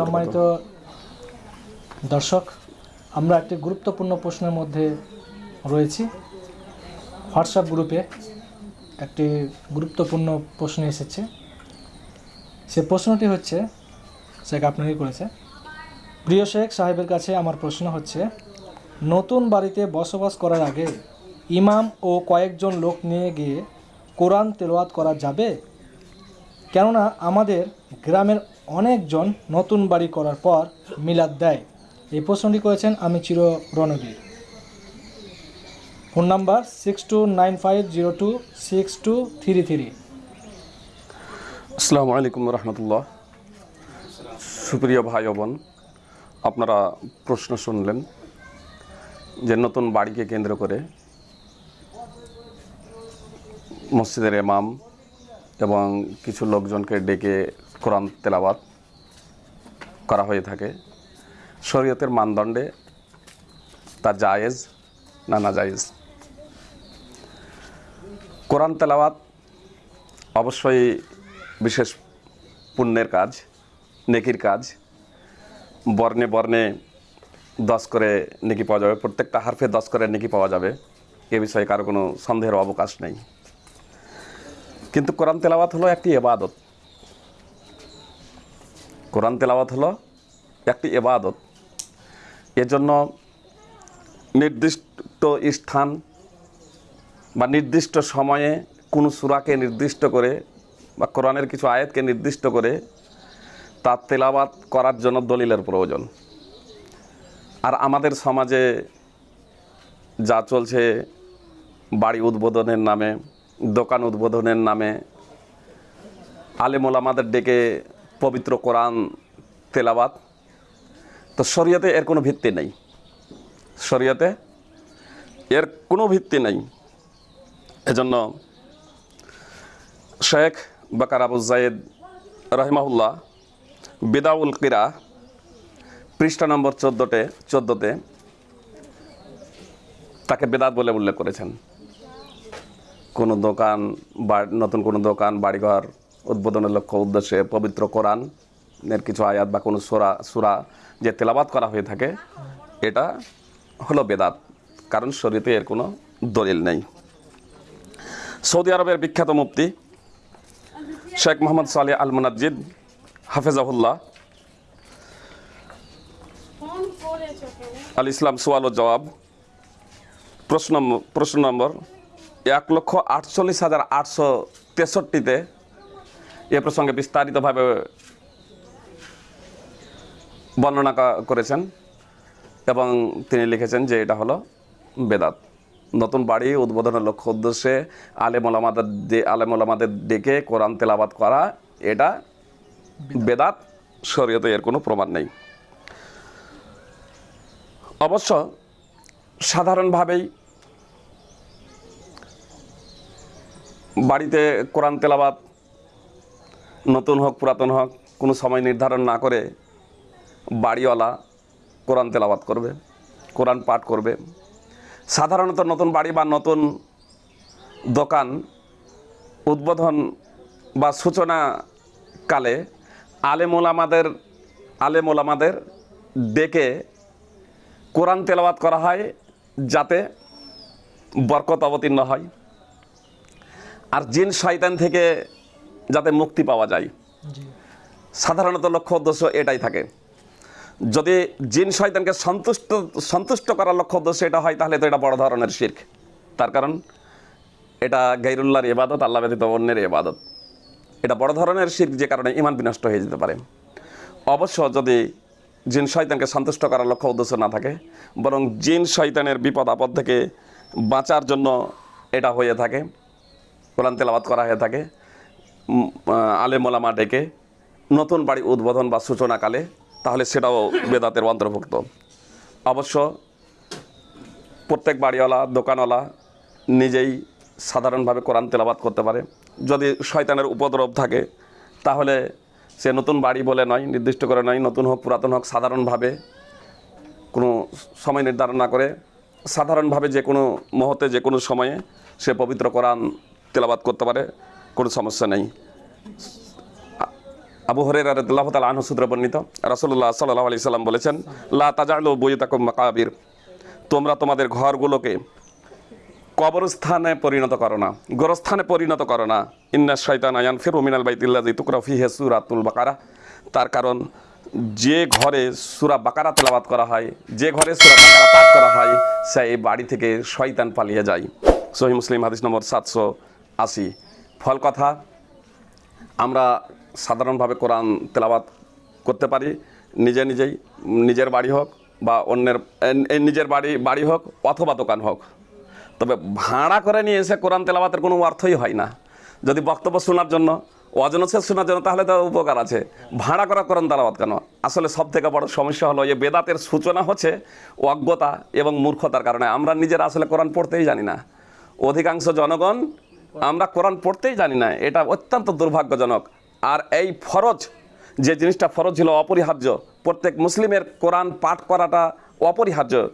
সম্মানিত দর্শক আমরা একটি গুরুত্বপূর্ণ প্রশ্নের মধ্যে রয়েছি। হোয়াটসঅ্যাপ গ্রুপে একটি গুরুত্বপূর্ণ প্রশ্ন এসেছে। সে প্রশ্নটি হচ্ছে সে আপনাকে করেছে প্রিয় শেখ সাহেবের কাছে আমার প্রশ্ন হচ্ছে, নতুন বাড়িতে বসবাস করার আগে ইমাম ও কয়েকজন লোক নিয়ে গিয়ে কোরআন তেলাওয়াত করা যাবে? কেননা আমাদের গ্রামের অনেকজন নতুন বাড়ি করার পর মিলাদ দেয়। এই প্রশ্নটি করেছেন আমি চির Ranbir phone number six two nine five zero two six two three three আসসালামু আলাইকুম রহমতুল্লাহ। সুপ্রিয় ভাই বোন আপনারা প্রশ্ন শুনলেন যে নতুন বাড়িকে কেন্দ্র করে মসজিদের এমাম এবং কিছু লোকজনকে ডেকে কোরআন তেলাবাত করা হয়ে থাকে। শরীয়তের মানদণ্ডে তা জায়েজ না না জায়েজ? কোরআন তেলাওয়াত অবশ্যই বিশেষ পুণ্যের কাজ, নেকির কাজ। বর্ণে বর্ণে দশ করে নেকি পাওয়া যাবে। প্রত্যেকটা হারফে দশ করে নেকি পাওয়া যাবে। এ বিষয়ে কারও কোনো সন্দেহের অবকাশ নেই। কিন্তু কোরআন তেলাওয়াত হলো একটি এবাদত। কোরআন তেলাওয়াত হলো একটি এবাদত। এজন্য নির্দিষ্ট স্থান বা নির্দিষ্ট সময়ে কোনো সুরাকে নির্দিষ্ট করে বা কোরআনের কিছু আয়াতকে নির্দিষ্ট করে তার তেলাবাত করার জন্য দলিলের প্রয়োজন। আর আমাদের সমাজে যা চলছে, বাড়ি উদ্বোধনের নামে, দোকান উদ্বোধনের নামে, আলেমুল আমাদের ডেকে পবিত্র কোরআন তেলাবাত তো শরীয়তে এর কোনো ভিত্তি নেই। শরীয়তে এর কোনো ভিত্তি নেই। এজন্য শেখ বাকার আবু জায়েদ রহিমাহুল্লাহ বিদাউল কিরা, পৃষ্ঠা নম্বর চোদ্দোতে চোদ্দোতে তাকে বেদাত বলে উল্লেখ করেছেন। কোনো দোকান বা, নতুন কোনো দোকান, বাড়িঘর উদ্বোধনের লক্ষ্য উদ্দেশ্যে পবিত্র কোরআন এর কিছু আয়াত বা কোনো সুরা সুরা যে তেলাবাত করা হয়ে থাকে, এটা হলো বেদাত, কারণ শরীরে এর কোনো দলিল নেই। সৌদি আরবের বিখ্যাত মুফতি শেখ মোহাম্মদ সালে আল মুনাজ্জিদ হাফেজাহুল্লাহ। আল ইসলাম সোয়াল ও জবাব। প্রশ্ন প্রশ্ন নম্বর, এক লক্ষ আটচল্লিশ হাজার আটশো তেষট্টিতে এ প্রসঙ্গে বিস্তারিতভাবে বর্ণনা করেছেন এবং তিনি লিখেছেন যে এটা হলো বেদাত। নতুন বাড়ি উদ্বোধনের লক্ষ্য উদ্দেশ্যে আলেম আমাদের আলেম আমাদের ডেকে কোরআন তেলাবাদ করা, এটা বেদাত। শরীয়তে এর কোনো প্রমাণ নেই। অবশ্য সাধারণভাবেই বাড়িতে কোরআন তেলাবাত নতুন হোক, পুরাতন হোক, কোনো সময় নির্ধারণ না করে বাড়িওয়ালা কোরআন তেলাবাত করবে, কোরআন পাঠ করবে। সাধারণত নতুন বাড়ি বা নতুন দোকান উদ্বোধন বা সূচনা কালে আলেমুল আমাদের আলেমুল আমাদের ডেকে কোরআন তেলাওয়াত করা হয় যাতে বরকত অবতীর্ণ হয় আর জিন শয়তান থেকে যাতে মুক্তি পাওয়া যায়। সাধারণত লক্ষ্য উদ্দেশ্য এটাই থাকে। যদি জিন শয়তানকে সন্তুষ্ট সন্তুষ্ট করার লক্ষ্য উদ্দেশ্য এটা হয় তাহলে তো এটা বড় ধরনের শির্ক। তার কারণ এটা গাইরুল্লাহর ইবাদত আল্লাহ ব্যতীত অন্যের ইবাদত। এটা বড় ধরনের শির্ক যে কারণে ইমান বিনষ্ট হয়ে যেতে পারে। অবশ্য যদি জিন শয়তানকে সন্তুষ্ট করার লক্ষ্য উদ্দেশ্য না থাকে, বরং জিন শয়তানের বিপদ আপদ থেকে বাঁচার জন্য এটা হয়ে থাকে, কোরআন তেলাবাত করা হয়ে থাকে আলেমোলামা ডেকে নতুন বাড়ি উদ্বোধন বা সূচনাকালে, তাহলে সেটাও বেদাতের অন্তর্ভুক্ত। অবশ্য প্রত্যেক বাড়িওয়ালা, দোকানওয়ালা নিজেই সাধারণভাবে কোরআন তেলাবাত করতে পারে। যদি শয়তানের উপদ্রব থাকে, তাহলে সে নতুন বাড়ি বলে নয়, নির্দিষ্ট করে নয়, নতুন হোক, পুরাতন হোক, সাধারণভাবে কোনো সময় নির্ধারণ না করে, সাধারণভাবে যে কোনো মুহূর্তে, যে কোনো সময়ে সে পবিত্র কোরআন তেলাবাদ করতে পারে, কোনো সমস্যা নেই। আবু হরের তাআলা আনহু সূত্রে বর্ণিত, রাসূলুল্লাহ সাল্লাহ আলাইহি সাল্লাম বলেছেন, লা তাজালু বুয়ুতাকুম মাকাবির। তোমরা তোমাদের ঘরগুলোকে কবরস্থানে পরিণত করো না। গোরস্থানে পরিণত করো না। ইন্না শয়তান আয়ান ফিরু মিনাল বাইতিল্লাযী তুকরা ফিহি সূরাতুল বাকারা। তার কারণ যে ঘরে সুরা বাকারা তেলাওয়াত করা হয়, যে ঘরে সুরা বাকারা পাঠ করা হয় সেই বাড়ি থেকে শয়তান পালিয়ে যায়। সহিহ মুসলিম হাদিস নম্বর সাতশো আশি। ফল কথা, আমরা সাধারণভাবে কোরআন তেলাবাত করতে পারি, নিজে নিজেই, নিজের বাড়ি হোক বা অন্যের নিজের বাড়ি বাড়ি হোক অথবা দোকান হোক। তবে ভাড়া করে নিয়ে এসে কোরআন তেলাবাতের কোনো অর্থই হয় না। যদি বক্তব্য শোনার জন্য অজনসে শোনার জন্য, তাহলে তো উপকার আছে। ভাড়া করা কোরআন তেলাবাত কেন? আসলে সব থেকে বড় সমস্যা হলো যে বেদাতের সূচনা হচ্ছে অজ্ঞতা এবং মূর্খতার কারণে। আমরা নিজেরা আসলে কোরআন পড়তেই জানি না। অধিকাংশ জনগণ আমরা কোরআন পড়তেই জানি না। এটা অত্যন্ত দুর্ভাগ্যজনক। আর এই ফরজ, যে জিনিসটা ফরজ ছিল অপরিহার্য, প্রত্যেক মুসলিমের কোরআন পাঠ করাটা অপরিহার্য।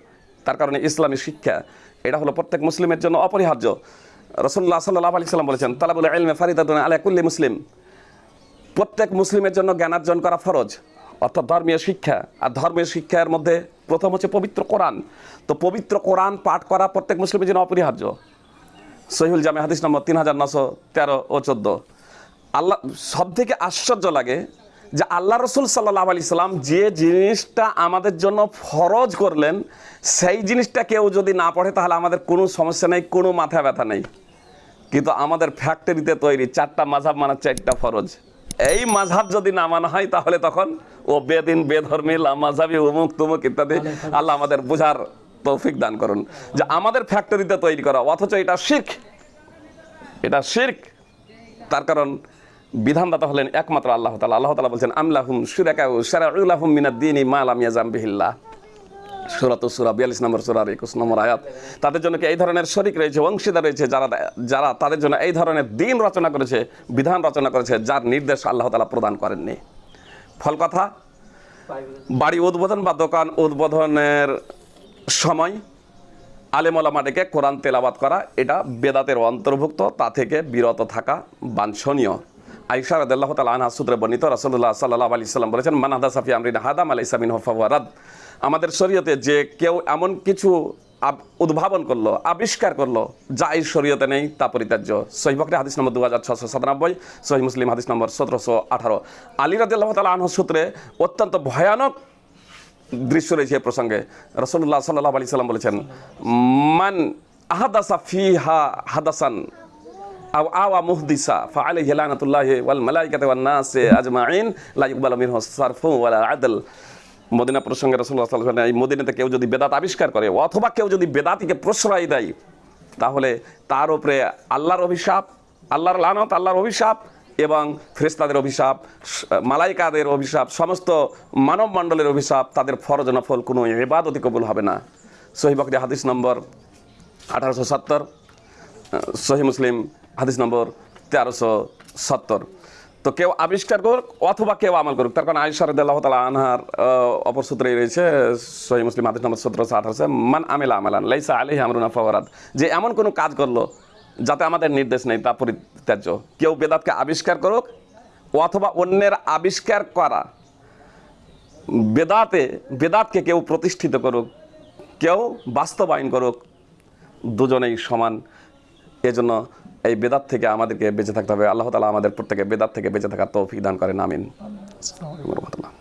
তার কারণে ইসলামী শিক্ষা। এটা হলো প্রত্যেক মুসলিমের জন্য অপরিহার্য। রসুল্লাহ সাল্লাহ আলি সাল্লাম বলেছেন, তালাবুল এলমে ফারিদাদুন আলা কুল্লি মুসলিম। প্রত্যেক মুসলিমের জন্য জ্ঞানার্জন করা ফরজ, অর্থাৎ ধর্মীয় শিক্ষা। আর ধর্মীয় শিক্ষার মধ্যে প্রথম হচ্ছে পবিত্র কোরআন। তো পবিত্র কোরআন পাঠ করা প্রত্যেক মুসলিমের জন্য অপরিহার্য। সহিউল জামে হাদিস নম্বর তিন হাজার নশো তেরো ও চোদ্দ। আল্লাহ সব থেকে আশ্চর্য লাগে যে আল্লাহ রসুল সাল্লাহ আলি সাল্লাম যে জিনিসটা আমাদের জন্য ফরজ করলেন, সেই জিনিসটা কেউ যদি না পড়ে, তাহলে আমাদের কোনো সমস্যা নেই, কোনো মাথা ব্যথা নেই। কিন্তু আমাদের ফ্যাক্টরিতে তৈরি চারটা মাঝাব মানা চারটা ফরজ। এই মাঝাব যদি না মানা হয়, তাহলে তখন, ও বেদিন, বেধর্মী মাঝাবি উমুক, তুমুক ইত্যাদি, আল্লাহ আমাদের বোঝার তৌফিক দান করুন। যে আমাদের ফ্যাক্টরিতে তৈরি করা, অথচ এটা শির্ক। এটা শির্ক। তার কারণ বিধানদাতা হলেন একমাত্র আল্লাহ তালা আল্লাহ তালা বলছেন আমলাহুম সুরাকাউ সারাউলাহুম মিনাদ্দিনী মা লাম ইয়াজাম বিহিল্লাহ। সুরাত সুরা, বিয়াল্লিশ নম্বর সুরার একুশ নম্বর আয়াত। তাদের জন্য কি এই ধরনের শরিক রয়েছে অংশীদার রয়েছে, যারা যারা তাদের জন্য এই ধরনের দিন রচনা করেছে, বিধান রচনা করেছে, যার নির্দেশ আল্লাহ তালা প্রদান করেননি? ফল কথা, বাড়ি উদ্বোধন বা দোকান উদ্বোধনের সময় আলেমলামা ডেকে কোরআন তেলাবাদ করা, এটা বেদাতের অন্তর্ভুক্ত, তা থেকে বিরত থাকা বাঞ্ছনীয়। আইসা রাদিয়াল্লাহু তাআলা আনহা সূত্রে বর্ণিত রাসূলুল্লাহ সাল্লাল্লাহু আলাইহি সাল্লাম বলেছেন, মান হাদা সাফি আমরিনা হাদাম আলাইসা মিনহু ফাওয়ারাদ আমাদের শরীয়তে যে কেউ এমন কিছু উদ্ভাবন করল, আবিষ্কার করল, যা এই শরীয়তে নেই, তা পরিত্যাজ্য। সহি বকরি হাদিস নম্বর দু হাজার ছশো সাতানব্বই সহি মুসলিম হাদিস নম্বর সতেরোশো আঠারো। আলী রাদিয়াল্লাহু তাআলা আনহু সূত্রে অত্যন্ত ভয়ানক দৃশ্য রয়েছে এ প্রসঙ্গে। রসল্লাহ সাল্লাহ আলি সাল্লাম বলেছেন, মান আহাদাসা ফি হা হাদাসান। ওয়াল আদল। মদিনা প্রসঙ্গে কেউ যদি বেদাত আবিষ্কার করে, অথবা কেউ যদি বেদাতিকে প্রশ্রয় দেয়, তাহলে তার উপরে আল্লাহর অভিশাপ, আল্লাহর লানত, আল্লাহর অভিশাপ এবং ফেরেশতাদের অভিশাপ, মালাইকাদের অভিশাপ, সমস্ত মানব মণ্ডলের অভিশাপ, তাদের ফরজ নফল কোনো ইবাদতি কবুল হবে না। সহি বকরি হাদিস নম্বর আঠারোশো সত্তর সহি মুসলিম হাদিস নম্বর তেরোশো সত্তর। তো কেউ আবিষ্কার করুক অথবা কেউ আমল করুক, তার কারণ আয়সা রদাল্লাহ তালা আনহার অপর সূত্রেই রয়েছে, সহি মুসলিম হাদিস নম্বর সতেরোশো আঠারোশো, মান আমেলা আমালান, লাইসা আলি আমরুনা ফওয়ারাদ যে এমন কোনো কাজ করল যাতে আমাদের নির্দেশ নেই, তা পরিত্যাজ্য। কেউ বেদাতকে আবিষ্কার করুক অথবা অন্যের আবিষ্কার করা। বেদাতে, বেদাতকে কেউ প্রতিষ্ঠিত করুক, কেউ বাস্তবায়ন করুক, দুজনেই সমান। এজন্য এই বেদাত থেকে আমাদেরকে বেঁচে থাকতে হবে আল্লাহ তালা আমাদের প্রত্যেকে বেদাত থেকে বেঁচে থাকার তৌফিক দান করেন, আমিন রাহমাতুল্লাহ।